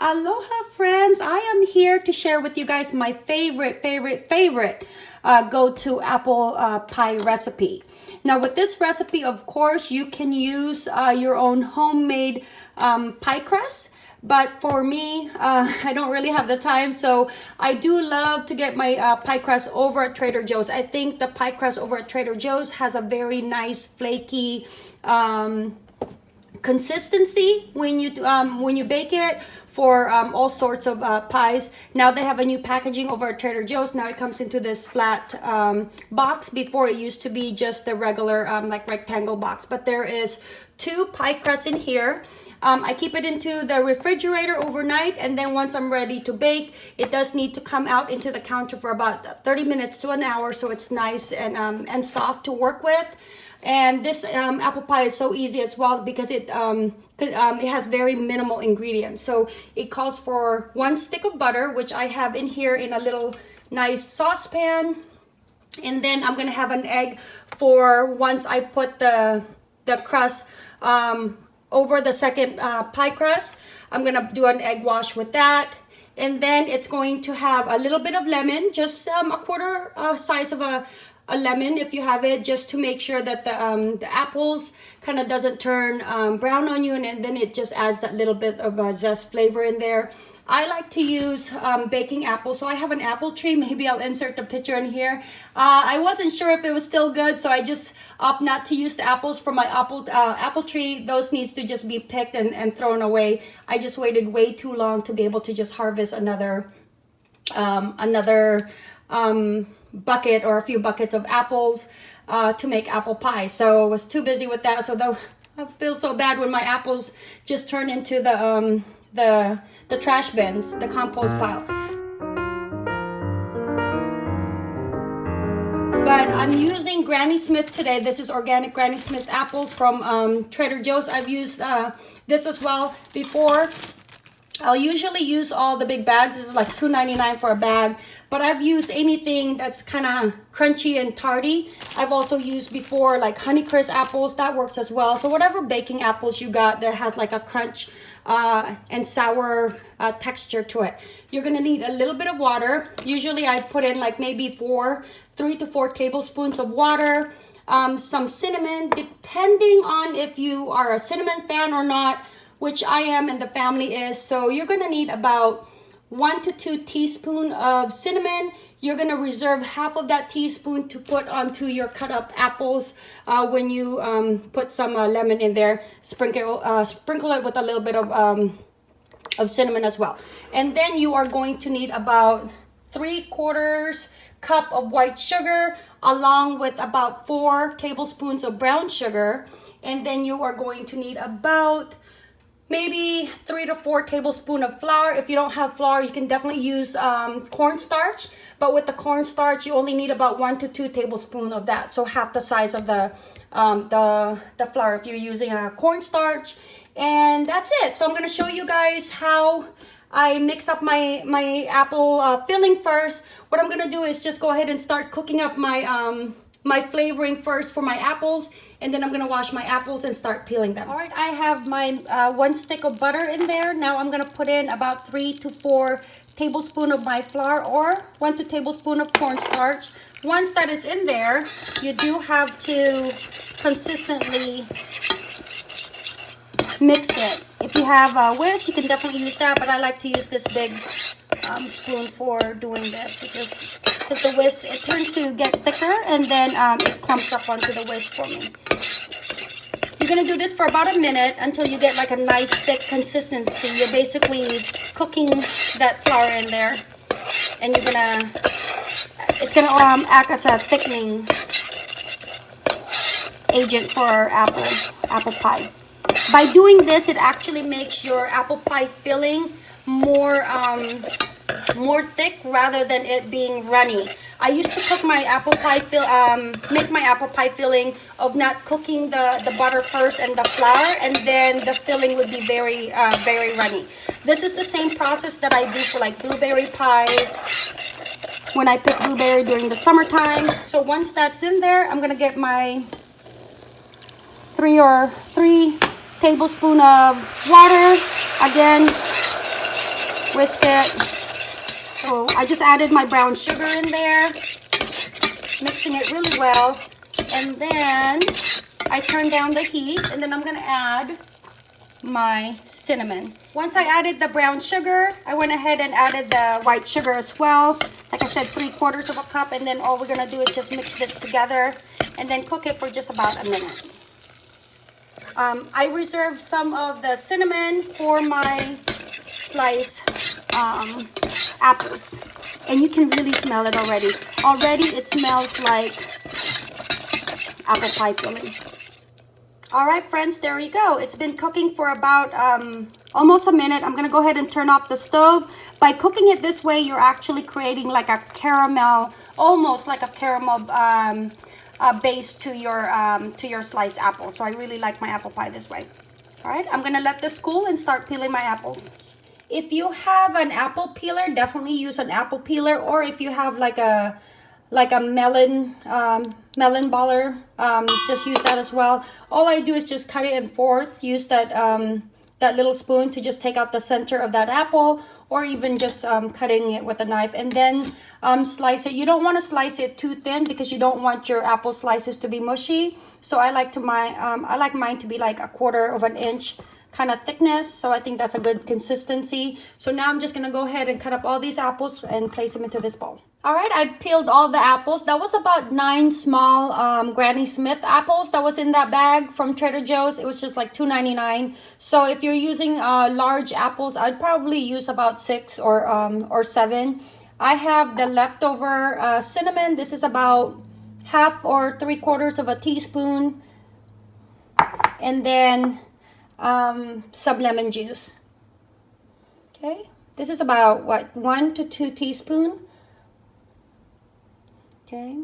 Aloha friends, I am here to share with you guys my favorite, favorite, favorite uh, go-to apple uh, pie recipe. Now with this recipe, of course, you can use uh, your own homemade um, pie crust. But for me, uh, I don't really have the time. So I do love to get my uh, pie crust over at Trader Joe's. I think the pie crust over at Trader Joe's has a very nice flaky um, consistency when you um, when you bake it for um, all sorts of uh, pies. Now they have a new packaging over at Trader Joe's. Now it comes into this flat um, box. Before it used to be just the regular um, like rectangle box. But there is two pie crusts in here. Um, I keep it into the refrigerator overnight and then once I'm ready to bake, it does need to come out into the counter for about 30 minutes to an hour so it's nice and, um, and soft to work with. And this um, apple pie is so easy as well because it um, um, it has very minimal ingredients. So it calls for one stick of butter, which I have in here in a little nice saucepan. And then I'm gonna have an egg for once I put the, the crust um, over the second uh, pie crust. I'm gonna do an egg wash with that. And then it's going to have a little bit of lemon, just um, a quarter uh, size of a, a lemon if you have it just to make sure that the um, the apples kind of doesn't turn um, brown on you and then it just adds that little bit of a zest flavor in there. I like to use um, baking apples. So I have an apple tree. Maybe I'll insert the picture in here. Uh, I wasn't sure if it was still good. So I just opt not to use the apples for my apple uh, apple tree. Those needs to just be picked and, and thrown away. I just waited way too long to be able to just harvest another um, another um, bucket or a few buckets of apples uh, to make apple pie. So I was too busy with that. So though I feel so bad when my apples just turn into the um, the the trash bins, the compost pile. But I'm using Granny Smith today. This is organic Granny Smith apples from um, Trader Joe's. I've used uh, this as well before I'll usually use all the big bags. This is like $2.99 for a bag. But I've used anything that's kind of crunchy and tarty. I've also used before like Honeycrisp apples. That works as well. So whatever baking apples you got that has like a crunch uh, and sour uh, texture to it. You're to need a little bit of water. Usually I put in like maybe four, three to four tablespoons of water. Um, some cinnamon, depending on if you are a cinnamon fan or not which I am and the family is. So you're gonna need about one to two teaspoon of cinnamon. You're gonna reserve half of that teaspoon to put onto your cut up apples uh, when you um, put some uh, lemon in there. Sprinkle, uh, sprinkle it with a little bit of, um, of cinnamon as well. And then you are going to need about three quarters cup of white sugar along with about four tablespoons of brown sugar. And then you are going to need about maybe three to four tablespoon of flour. If you don't have flour, you can definitely use um, cornstarch. But with the cornstarch, you only need about one to two tablespoon of that. So half the size of the, um, the, the flour if you're using a cornstarch. And that's it. So I'm going to show you guys how I mix up my, my apple uh, filling first. What I'm going to do is just go ahead and start cooking up my, um, my flavoring first for my apples and then I'm gonna wash my apples and start peeling them. All right, I have my uh, one stick of butter in there. Now I'm gonna put in about three to four tablespoon of my flour or one to tablespoon of cornstarch. Once that is in there, you do have to consistently mix it. If you have a whisk, you can definitely use that, but I like to use this big um, spoon for doing this because, because the whisk, it turns to get thicker and then um, it clumps up onto the whisk for me. You're going to do this for about a minute until you get like a nice thick consistency. You're basically cooking that flour in there and you're going to, it's going to um, act as a thickening agent for our apple, apple pie. By doing this, it actually makes your apple pie filling more um, more thick rather than it being runny. I used to cook my apple pie fill, um, make my apple pie filling of not cooking the, the butter first and the flour, and then the filling would be very, uh, very runny. This is the same process that I do for like blueberry pies when I pick blueberry during the summertime. So once that's in there, I'm gonna get my three or three tablespoon of water. Again, whisk it. So I just added my brown sugar in there, mixing it really well. And then I turn down the heat and then I'm gonna add my cinnamon. Once I added the brown sugar, I went ahead and added the white sugar as well. Like I said, three quarters of a cup. And then all we're gonna do is just mix this together and then cook it for just about a minute. Um, I reserved some of the cinnamon for my sliced um, apples. And you can really smell it already. Already it smells like apple pie filling. All right, friends, there you go. It's been cooking for about um, almost a minute. I'm gonna go ahead and turn off the stove. By cooking it this way, you're actually creating like a caramel, almost like a caramel um, uh, base to your um, to your sliced apple. So I really like my apple pie this way. All right, I'm gonna let this cool and start peeling my apples. If you have an apple peeler, definitely use an apple peeler. Or if you have like a like a melon um, melon baller, um, just use that as well. All I do is just cut it in fourths. Use that um, that little spoon to just take out the center of that apple or even just um, cutting it with a knife and then um, slice it. You don't want to slice it too thin because you don't want your apple slices to be mushy. So I like to my um, I like mine to be like a quarter of an inch kind of thickness. So I think that's a good consistency. So now I'm just going to go ahead and cut up all these apples and place them into this bowl. All right, I peeled all the apples. That was about nine small um, Granny Smith apples that was in that bag from Trader Joe's. It was just like $2.99. So if you're using uh, large apples, I'd probably use about six or, um, or seven. I have the leftover uh, cinnamon. This is about half or three quarters of a teaspoon. And then um, some lemon juice. Okay, this is about what, one to two teaspoon. Okay,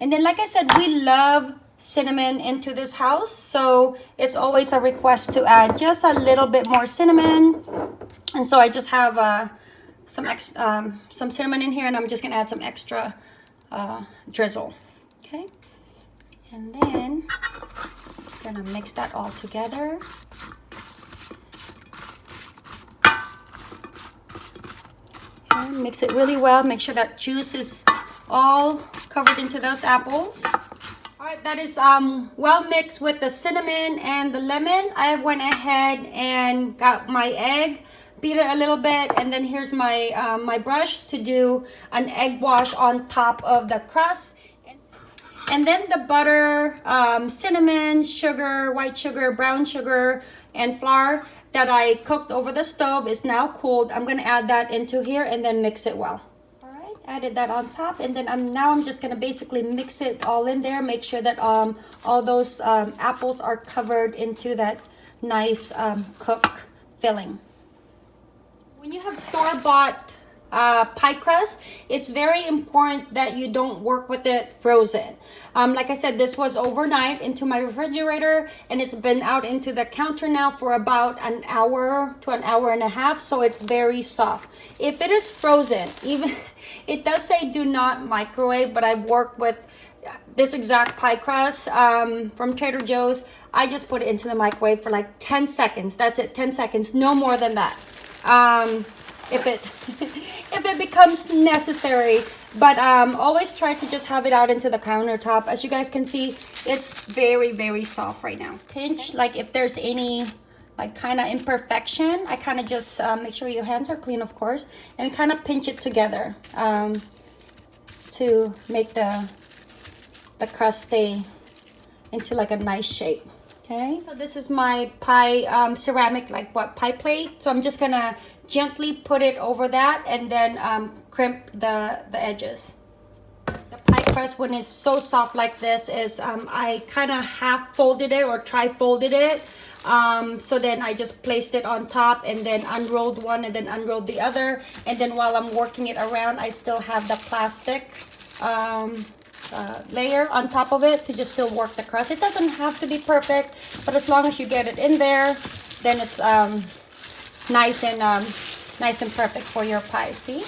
and then like I said, we love cinnamon into this house. So it's always a request to add just a little bit more cinnamon. And so I just have uh, some, ex um, some cinnamon in here and I'm just gonna add some extra uh, drizzle. Okay, and then gonna mix that all together. And mix it really well. Make sure that juice is all covered into those apples. All right, that is um, well mixed with the cinnamon and the lemon. I went ahead and got my egg, beat it a little bit, and then here's my, um, my brush to do an egg wash on top of the crust. And then the butter, um, cinnamon, sugar, white sugar, brown sugar, and flour that I cooked over the stove is now cooled. I'm going to add that into here and then mix it well. All right, added that on top. And then I'm now I'm just going to basically mix it all in there. Make sure that um, all those um, apples are covered into that nice um, cook filling. When you have store-bought uh, pie crust, it's very important that you don't work with it frozen. Um, like I said, this was overnight into my refrigerator and it's been out into the counter now for about an hour to an hour and a half. So it's very soft. If it is frozen, even it does say do not microwave, but I've worked with this exact pie crust um, from Trader Joe's. I just put it into the microwave for like 10 seconds. That's it, 10 seconds, no more than that. Um, if it if it becomes necessary. But um, always try to just have it out into the countertop. As you guys can see it's very very soft right now. Pinch like if there's any like kind of imperfection I kind of just uh, make sure your hands are clean of course and kind of pinch it together um, to make the the crust stay into like a nice shape. Okay? So this is my pie um, ceramic like what pie plate. So I'm just gonna gently put it over that and then um, crimp the, the edges. The pie crust, when it's so soft like this, is um, I kind of half folded it or tri-folded it. Um, so then I just placed it on top and then unrolled one and then unrolled the other. And then while I'm working it around, I still have the plastic um, uh, layer on top of it to just still work the crust. It doesn't have to be perfect, but as long as you get it in there, then it's um, nice and um, nice and perfect for your pie, see?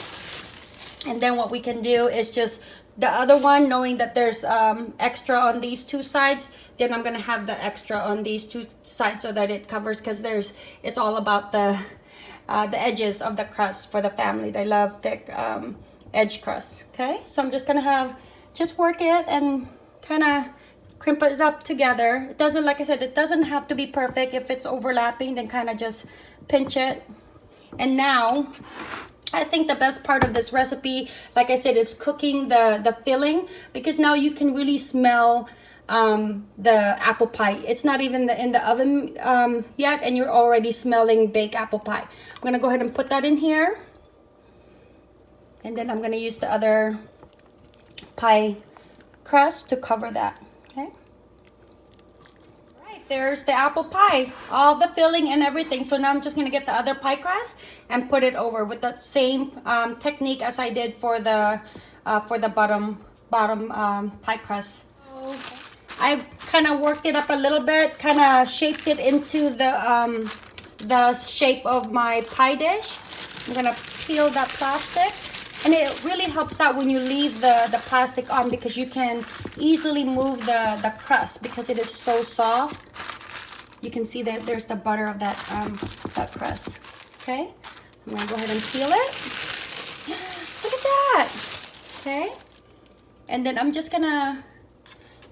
And then what we can do is just the other one, knowing that there's um, extra on these two sides, then I'm gonna have the extra on these two sides so that it covers because there's, it's all about the, uh, the edges of the crust for the family. They love thick um, edge crust. Okay, so I'm just gonna have just work it and kind of crimp it up together. It doesn't, like I said, it doesn't have to be perfect. If it's overlapping, then kind of just pinch it. And now, I think the best part of this recipe, like I said, is cooking the, the filling because now you can really smell um, the apple pie. It's not even the, in the oven um, yet and you're already smelling baked apple pie. I'm gonna go ahead and put that in here. And then I'm gonna use the other pie crust to cover that, okay? Right, there's the apple pie, all the filling and everything. So now I'm just gonna get the other pie crust and put it over with the same um, technique as I did for the uh, for the bottom bottom um, pie crust. I kind of worked it up a little bit, kind of shaped it into the um, the shape of my pie dish. I'm gonna peel that plastic. And it really helps out when you leave the, the plastic on because you can easily move the, the crust because it is so soft. You can see that there's the butter of that, um, that crust. Okay, I'm gonna go ahead and peel it. Look at that. Okay, and then I'm just gonna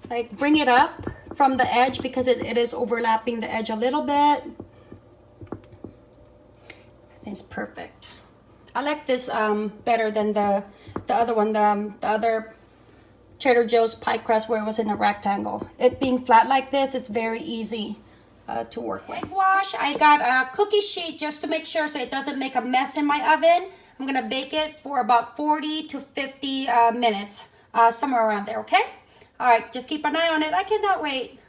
like bring it up from the edge because it, it is overlapping the edge a little bit. It's perfect. I like this um, better than the the other one, the, um, the other Trader Joe's pie crust where it was in a rectangle. It being flat like this, it's very easy uh, to work with. Wash, I got a cookie sheet just to make sure so it doesn't make a mess in my oven. I'm gonna bake it for about 40 to 50 uh, minutes, uh, somewhere around there, okay? All right, just keep an eye on it. I cannot wait.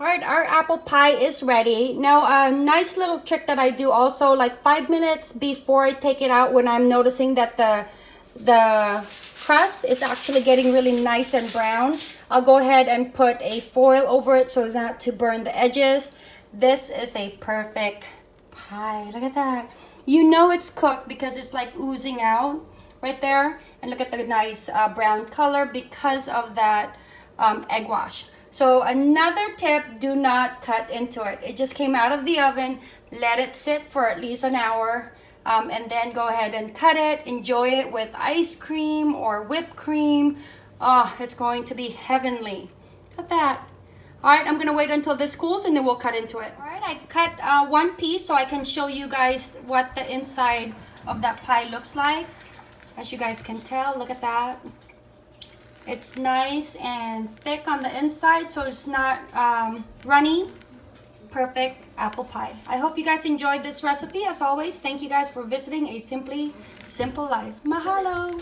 All right, our apple pie is ready. Now, a nice little trick that I do also, like five minutes before I take it out when I'm noticing that the, the crust is actually getting really nice and brown, I'll go ahead and put a foil over it so not to burn the edges. This is a perfect pie. Look at that. You know it's cooked because it's like oozing out right there. And look at the nice uh, brown color because of that um, egg wash. So another tip, do not cut into it. It just came out of the oven. Let it sit for at least an hour. Um, and then go ahead and cut it. Enjoy it with ice cream or whipped cream. Oh, it's going to be heavenly. Look at that. All right, I'm gonna wait until this cools and then we'll cut into it. All right, I cut uh, one piece so I can show you guys what the inside of that pie looks like. As you guys can tell, look at that. It's nice and thick on the inside, so it's not um, runny. Perfect apple pie. I hope you guys enjoyed this recipe. As always, thank you guys for visiting A Simply Simple Life. Mahalo!